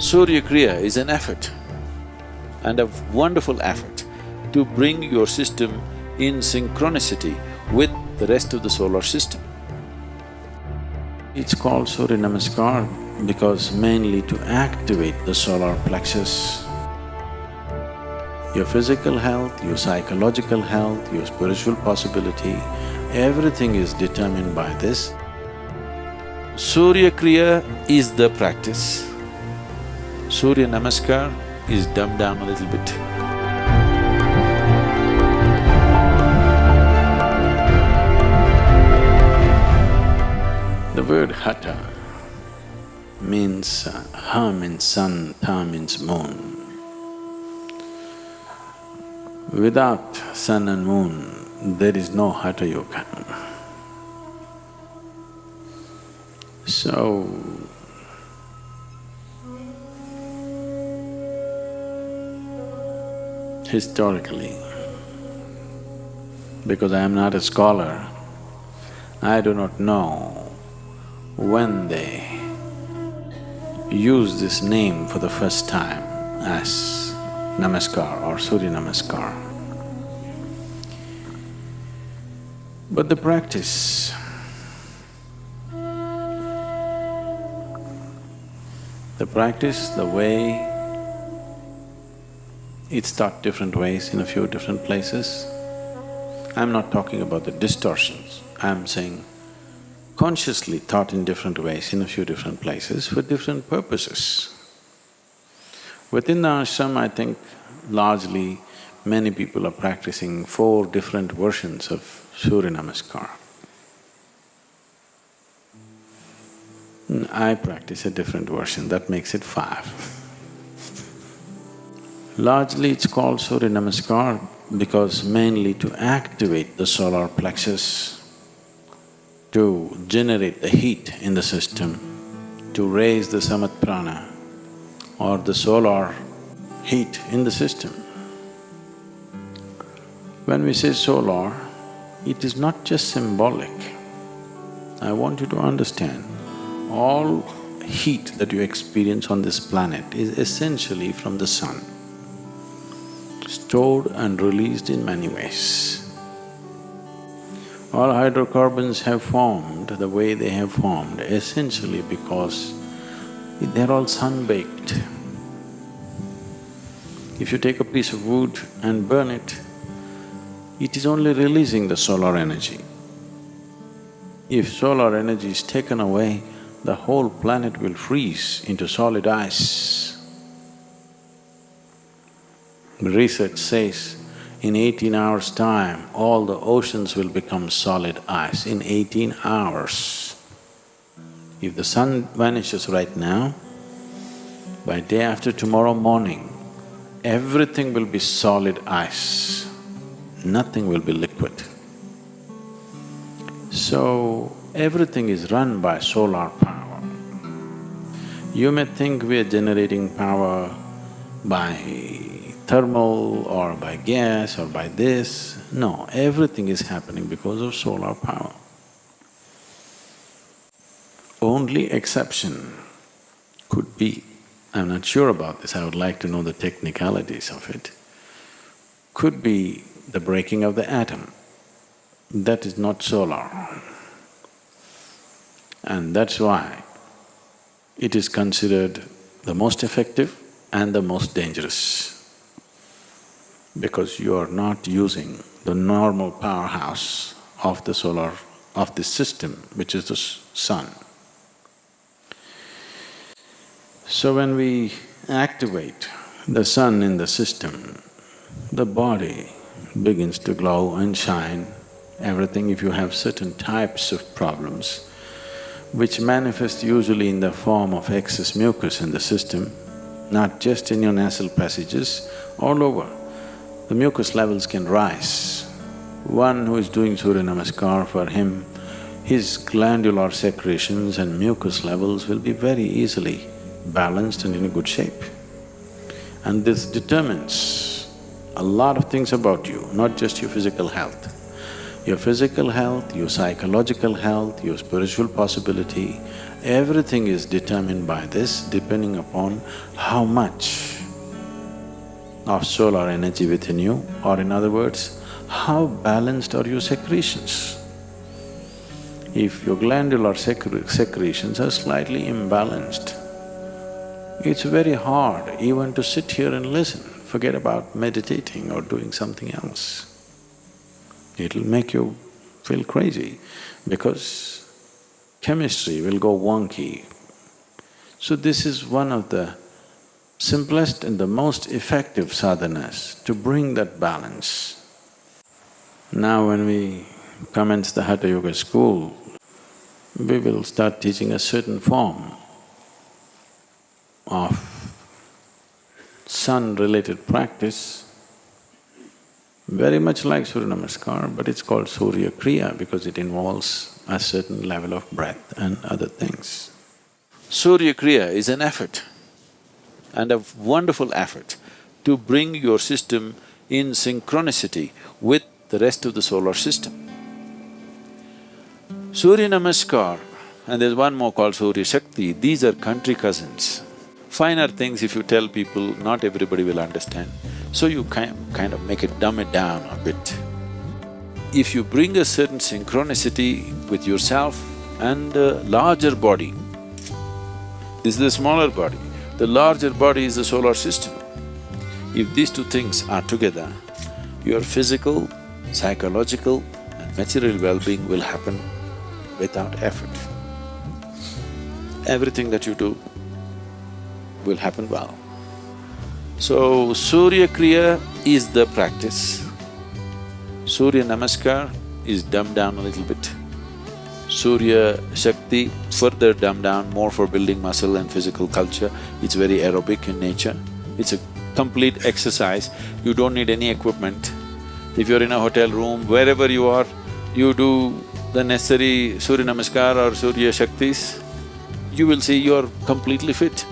Surya Kriya is an effort and a wonderful effort to bring your system in synchronicity with the rest of the solar system. It's called Surya Namaskar because mainly to activate the solar plexus. Your physical health, your psychological health, your spiritual possibility, everything is determined by this. Surya Kriya is the practice. Surya Namaskar is dumbed down a little bit. The word hatha means… Uh, ha means sun, tha means moon. Without sun and moon, there is no hatha yoga. So, historically, because I am not a scholar, I do not know when they used this name for the first time as Namaskar or Surya Namaskar. But the practice the practice, the way it's taught different ways in a few different places. I'm not talking about the distortions, I'm saying consciously taught in different ways in a few different places for different purposes. Within the ashram, I think largely many people are practicing four different versions of Surya Namaskar. I practice a different version, that makes it five. Largely it's called Surya Namaskar because mainly to activate the solar plexus to generate the heat in the system, to raise the samana prana or the solar heat in the system. When we say solar, it is not just symbolic. I want you to understand, all heat that you experience on this planet is essentially from the sun, stored and released in many ways. All hydrocarbons have formed the way they have formed essentially because they're all sun-baked. If you take a piece of wood and burn it, it is only releasing the solar energy. If solar energy is taken away, the whole planet will freeze into solid ice. Research says in eighteen hours' time, all the oceans will become solid ice in eighteen hours. If the sun vanishes right now, by day after tomorrow morning, everything will be solid ice, nothing will be liquid. So, everything is run by solar power. You may think we are generating power by thermal or by gas or by this. No, everything is happening because of solar power. Only exception could be, I'm not sure about this, I would like to know the technicalities of it, could be the breaking of the atom. That is not solar. And that's why it is considered the most effective and the most dangerous because you are not using the normal powerhouse of the solar… of this system, which is the sun. So when we activate the sun in the system, the body begins to glow and shine, everything if you have certain types of problems which manifest usually in the form of excess mucus in the system, not just in your nasal passages, all over the mucus levels can rise. One who is doing Surya Namaskar, for him, his glandular secretions and mucus levels will be very easily balanced and in a good shape. And this determines a lot of things about you, not just your physical health. Your physical health, your psychological health, your spiritual possibility, everything is determined by this depending upon how much of solar energy within you or in other words, how balanced are your secretions. If your glandular secre secretions are slightly imbalanced, it's very hard even to sit here and listen, forget about meditating or doing something else. It'll make you feel crazy because chemistry will go wonky. So this is one of the simplest and the most effective sadhanas to bring that balance. Now when we commence the Hatha Yoga school, we will start teaching a certain form of sun-related practice, very much like Surya Namaskar, but it's called Surya Kriya because it involves a certain level of breath and other things. Surya Kriya is an effort and a wonderful effort to bring your system in synchronicity with the rest of the solar system. Surya Namaskar and there's one more called Surya Shakti, these are country cousins. Finer things if you tell people, not everybody will understand. So you kind, kind of make it dumb it down a bit. If you bring a certain synchronicity with yourself and a larger body, this is the smaller body, the larger body is the solar system. If these two things are together, your physical, psychological and material well-being will happen without effort. Everything that you do will happen well. So, Surya Kriya is the practice. Surya Namaskar is dumbed down a little bit. Surya Shakti further dumbed down more for building muscle and physical culture. It's very aerobic in nature. It's a complete exercise. You don't need any equipment. If you're in a hotel room, wherever you are, you do the necessary Surya Namaskar or Surya Shaktis, you will see you're completely fit.